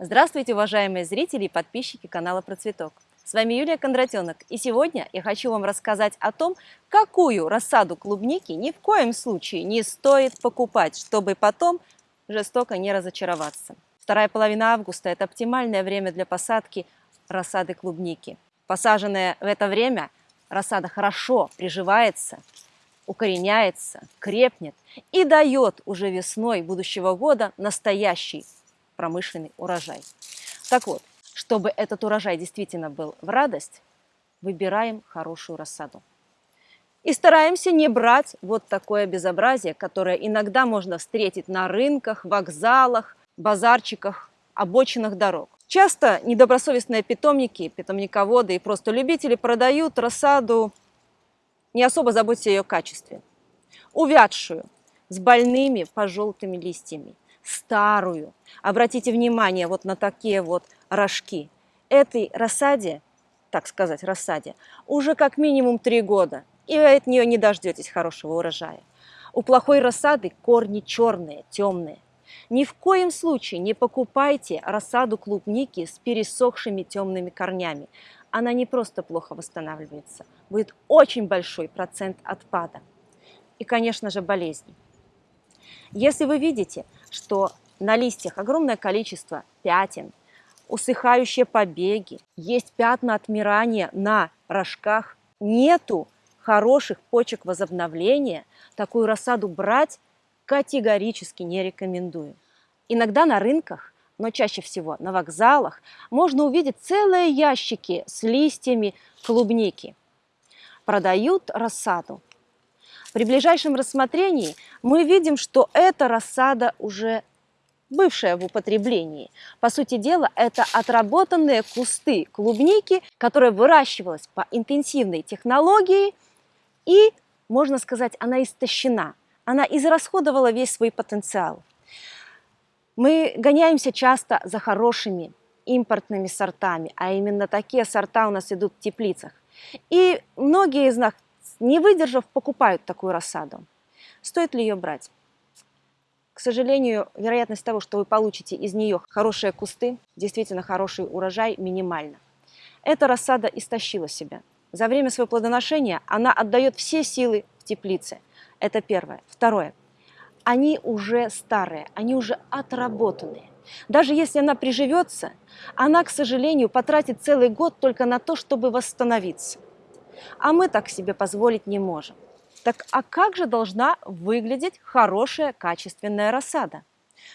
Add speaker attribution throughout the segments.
Speaker 1: Здравствуйте, уважаемые зрители и подписчики канала Процветок. С вами Юлия Кондратенок, и сегодня я хочу вам рассказать о том, какую рассаду клубники ни в коем случае не стоит покупать, чтобы потом жестоко не разочароваться. Вторая половина августа – это оптимальное время для посадки рассады клубники. Посаженная в это время рассада хорошо приживается, укореняется, крепнет и дает уже весной будущего года настоящий промышленный урожай. Так вот, чтобы этот урожай действительно был в радость, выбираем хорошую рассаду. И стараемся не брать вот такое безобразие, которое иногда можно встретить на рынках, вокзалах, базарчиках, обочинах дорог. Часто недобросовестные питомники, питомниководы и просто любители продают рассаду, не особо заботясь о ее качестве. Увядшую, с больными пожелтыми листьями, старую. Обратите внимание вот на такие вот рожки. Этой рассаде, так сказать, рассаде, уже как минимум три года, и вы от нее не дождетесь хорошего урожая. У плохой рассады корни черные, темные. Ни в коем случае не покупайте рассаду клубники с пересохшими темными корнями. Она не просто плохо восстанавливается, будет очень большой процент отпада. И, конечно же, болезни. Если вы видите, что на листьях огромное количество пятен, усыхающие побеги, есть пятна отмирания на рожках, нету хороших почек возобновления, такую рассаду брать категорически не рекомендую. Иногда на рынках, но чаще всего на вокзалах, можно увидеть целые ящики с листьями клубники. Продают рассаду. При ближайшем рассмотрении мы видим, что эта рассада уже бывшая в употреблении. По сути дела, это отработанные кусты клубники, которая выращивалась по интенсивной технологии и, можно сказать, она истощена. Она израсходовала весь свой потенциал. Мы гоняемся часто за хорошими импортными сортами, а именно такие сорта у нас идут в теплицах. И многие из нас, не выдержав, покупают такую рассаду. Стоит ли ее брать? К сожалению, вероятность того, что вы получите из нее хорошие кусты, действительно хороший урожай, минимальна. Эта рассада истощила себя. За время своего плодоношения она отдает все силы в теплице. Это первое. Второе. Они уже старые, они уже отработанные. Даже если она приживется, она, к сожалению, потратит целый год только на то, чтобы восстановиться. А мы так себе позволить не можем. Так а как же должна выглядеть хорошая качественная рассада?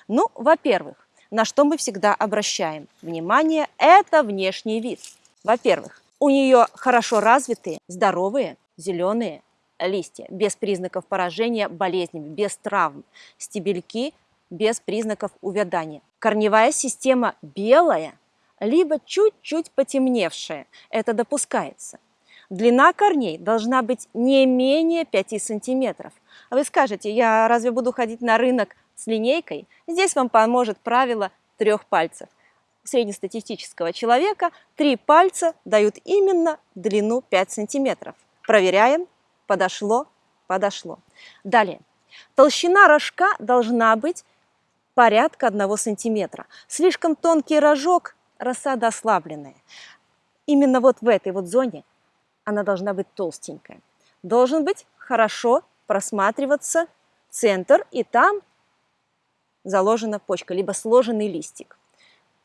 Speaker 1: Ну, во-первых, на что мы всегда обращаем внимание, это внешний вид. Во-первых, у нее хорошо развитые, здоровые, зеленые листья, без признаков поражения болезнями, без травм, стебельки без признаков увядания. Корневая система белая, либо чуть-чуть потемневшая, это допускается. Длина корней должна быть не менее 5 сантиметров. А вы скажете, я разве буду ходить на рынок с линейкой? Здесь вам поможет правило трех пальцев. У среднестатистического человека три пальца дают именно длину 5 сантиметров. Проверяем. Подошло, подошло. Далее. Толщина рожка должна быть порядка 1 сантиметра. Слишком тонкий рожок, рассада ослабленная. Именно вот в этой вот зоне она должна быть толстенькая. Должен быть хорошо просматриваться центр, и там заложена почка, либо сложенный листик.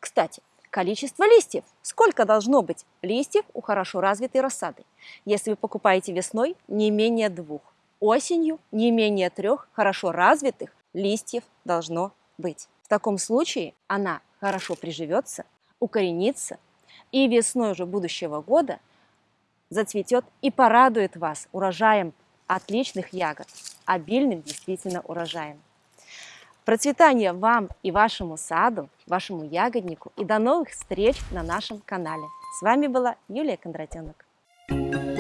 Speaker 1: Кстати, количество листьев. Сколько должно быть листьев у хорошо развитой рассады? Если вы покупаете весной, не менее двух. Осенью не менее трех хорошо развитых листьев должно быть. В таком случае она хорошо приживется, укоренится, и весной уже будущего года – зацветет и порадует вас урожаем отличных ягод, обильным действительно урожаем. Процветания вам и вашему саду, вашему ягоднику и до новых встреч на нашем канале. С вами была Юлия Кондратенок. Thank you.